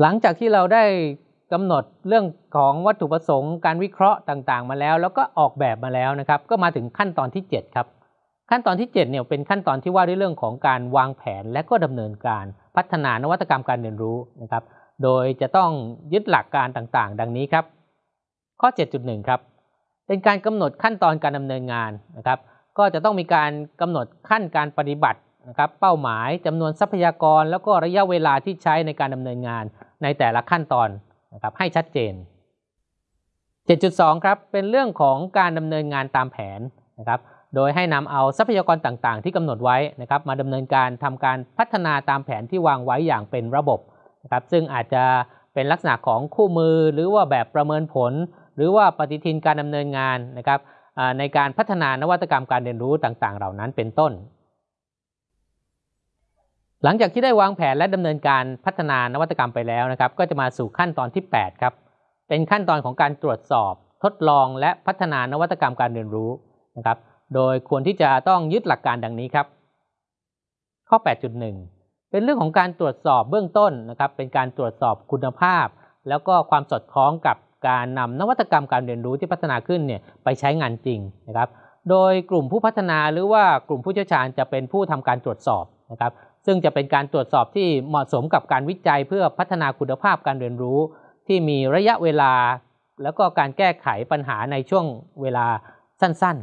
หลังจากที่เราได้กำหนดเรื่องของวัตถุประสงค์การวิเคราะห์ต่างๆ มาแล้ว แล้วก็ออกแบบมาแล้วนะครับ ก็มาถึงขั้นตอนที่ 7 ครับ ขั้นตอนที่ 7 เนี่ยเป็นขั้นตอนที่ว่าด้วยเรื่องของการวางแผนและก็ดำเนินการพัฒนานวัตกรรมการเรียนรู้นะครับ โดยจะต้องยึดหลักการต่างๆ ดังนี้ครับ ข้อ 7.1 ครับเป็นการกำหนดขั้นตอนการดำเนินงานนะครับ ก็จะต้องมีการกำหนดขั้นการปฏิบัตินะครับ เป้าหมายจำนวนทรัพยากร แล้วก็ระยะเวลาที่ใช้ในการดำเนินงาน ในแต่ละขั้นตอนนะครับให้ชัดเจน 7.2 ครับเป็นเรื่องของการดำเนินงานตามแผนนะครับโดยให้นำเอาทรัพยากรต่างๆ ที่กำหนดไว้นะครับมาดำเนินการทำการพัฒนาตามแผนที่วางไว้อย่างเป็นระบบนะครับซึ่งอาจจะเป็นลักษณะของคู่มือหรือว่าแบบประเมินผล หรือว่าปฏิทินการดำเนินงานนะครับในการพัฒนานวัตกรรมการเรียนรู้ต่างๆ เหล่านั้นเป็นต้น หลังจากที่ได้วางแผนและดำเนินการพัฒนานวัตกรรมไปแล้วนะครับ ก็จะมาสู่ขั้นตอนที่ 8 ครับ เป็นขั้นตอนของการตรวจสอบ ทดลองและพัฒนานวัตกรรมการเรียนรู้นะครับ โดยควรที่จะต้องยึดหลักการดังนี้ครับ ข้อ 8.1 เป็นเรื่องของการตรวจสอบเบื้องต้นนะครับ เป็นการตรวจสอบคุณภาพ แล้วก็ความสอดคล้องกับการนำนวัตกรรมการเรียนรู้ที่พัฒนาขึ้นเนี่ยไปใช้งานจริงนะครับ โดยกลุ่มผู้พัฒนาหรือว่ากลุ่มผู้เชี่ยวชาญจะเป็นผู้ทำการตรวจสอบนะครับ ซึ่งจะเป็นการตรวจสอบที่เหมาะสมกับการวิจัยเพื่อพัฒนาคุณภาพการเรียนรู้ ที่มีระยะเวลา แล้วก็การแก้ไขปัญหาในช่วงเวลาสั้น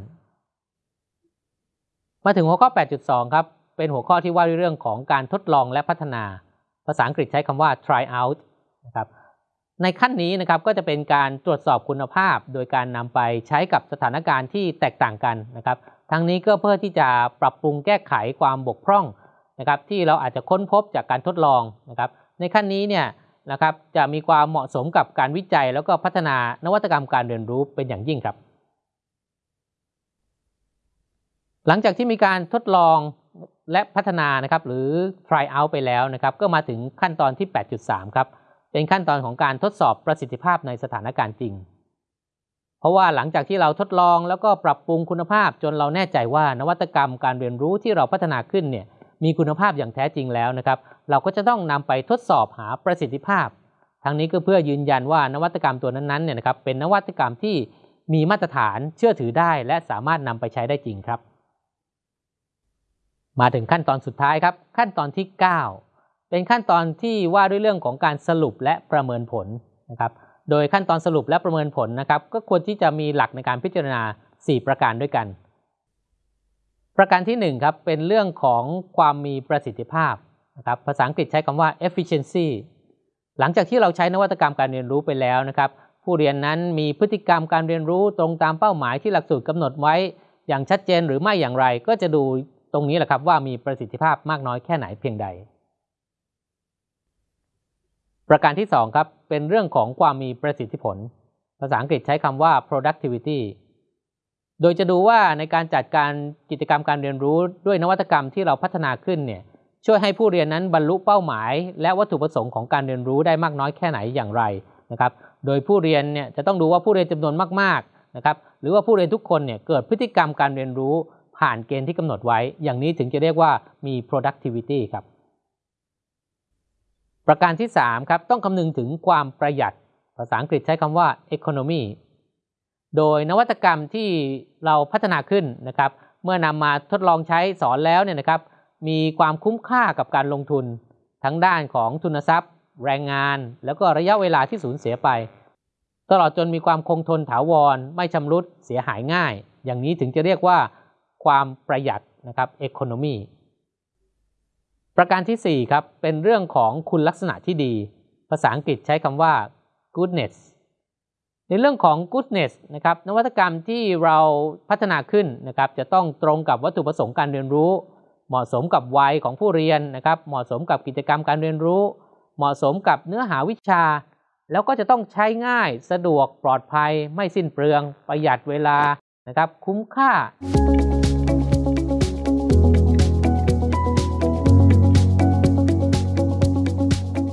ๆ มาถึงหัวข้อ 8.2 ครับ เป็นหัวข้อที่ว่าด้วยเรื่องของการทดลองและพัฒนา ภาษาอังกฤษใช้คำว่า try out นะครับในขั้นนี้นะครับก็จะเป็นการตรวจสอบคุณภาพ โดยการนำไปใช้กับสถานการณ์ที่แตกต่างกันนะครับ ทั้งนี้ก็เพื่อที่จะปรับปรุงแก้ไขความบกพร่อง นะครับที่เราอาจจะค้นพบจากการทดลองนะครับในขั้นนี้เนี่ยนะครับจะมีความเหมาะสมกับการวิจัย แล้วก็พัฒนานวัตกรรมการเรียนรู้เป็นอย่างยิ่งครับ หลังจากที่มีการทดลองและพัฒนานะครับหรือ try out ไปแล้วนะครับก็มาถึงขั้นตอนที่ 8.3 ครับเป็นขั้นตอนของการทดสอบประสิทธิภาพในสถานการณ์จริง เพราะว่าหลังจากที่เราทดลองแล้วก็ปรับปรุงคุณภาพจนเราแน่ใจว่านวัตกรรมการเรียนรู้ที่เราพัฒนาขึ้นเนี่ย มีคุณภาพอย่างแท้จริงแล้วนะครับ เราก็จะต้องนำไปทดสอบหาประสิทธิภาพ ทั้งนี้ก็เพื่อยืนยันว่านวัตกรรมตัวนั้นๆเนี่ยนะครับเป็นนวัตกรรมที่มีมาตรฐานเชื่อถือได้ และสามารถนำไปใช้ได้จริงครับ มาถึงขั้นตอนสุดท้ายครับ ขั้นตอนที่ 9 เป็นขั้นตอนที่ว่าด้วยเรื่องของการสรุปและประเมินผลนะครับโดยขั้นตอนสรุปและประเมินผลนะครับก็ควรที่จะมีหลักในการพิจารณา 4 ประการด้วยกัน ประการที่1ครับเป็นเรื่องของความมีประสิทธิภาพนะครับภาษาอังกฤษใช้คำว่า efficiency หลังจากที่เราใช้นวัตกรรมการเรียนรู้ไปแล้วนะครับ ผู้เรียนนั้นมีพฤติกรรมการเรียนรู้ตรงตามเป้าหมายที่หลักสูตรกำหนดไว้ อย่างชัดเจนหรือไม่อย่างไร ก็จะดูตรงนี้แหละครับว่ามีประสิทธิภาพมากน้อยแค่ไหนเพียงใด ประการที่2ครับเป็นเรื่องของความมีประสิทธิผล ภาษาอังกฤษใช้คำว่า productivity โดยจะดูว่าในการจัดการกิจกรรมการเรียนรู้ด้วยนวัตกรรมที่เราพัฒนาขึ้นเนี่ยช่วยให้ผู้เรียนนั้นบรรลุเป้าหมาย และวัตถุประสงค์ของการเรียนรู้ได้มากน้อยแค่ไหนอย่างไรนะครับ โดยผู้เรียนเนี่ยจะต้องดูว่าผู้เรียนจำนวนมากๆนะครับหรือว่าผู้เรียนทุกคนเนี่ยเกิดพฤติกรรมการเรียนรู้ผ่านเกณฑ์ที่กำหนดไว้ อย่างนี้ถึงจะเรียกว่ามี productivity ครับ ประการที่3ครับต้องคำนึงถึงความประหยัด ภาษาอังกฤษใช้คำว่า economy โดยนวัตกรรมที่เราพัฒนาขึ้นนะครับ เมื่อนำมาทดลองใช้สอนแล้วเนี่ยนะครับ มีความคุ้มค่ากับการลงทุน ทั้งด้านของทุนทรัพย์ แรงงาน แล้วก็ระยะเวลาที่สูญเสียไป ตลอดจนมีความคงทนถาวร ไม่ชำรุดเสียหายง่าย อย่างนี้ถึงจะเรียกว่าความประหยัดนะครับ economy ประการที่4ครับเป็นเรื่องของคุณลักษณะที่ดี ภาษาอังกฤษใช้คำว่า goodness ในเรื่องของ goodness นะครับนวัตกรรมที่เราพัฒนาขึ้นนะครับจะต้องตรงกับวัตถุประสงค์การเรียนรู้ เหมาะสมกับวัยของผู้เรียนนะครับเหมาะสมกับกิจกรรมการเรียนรู้ เหมาะสมกับเนื้อหาวิชา แล้วก็จะต้องใช้ง่ายสะดวกปลอดภัย ไม่สิ้นเปลือง ประหยัดเวลานะครับคุ้มค่า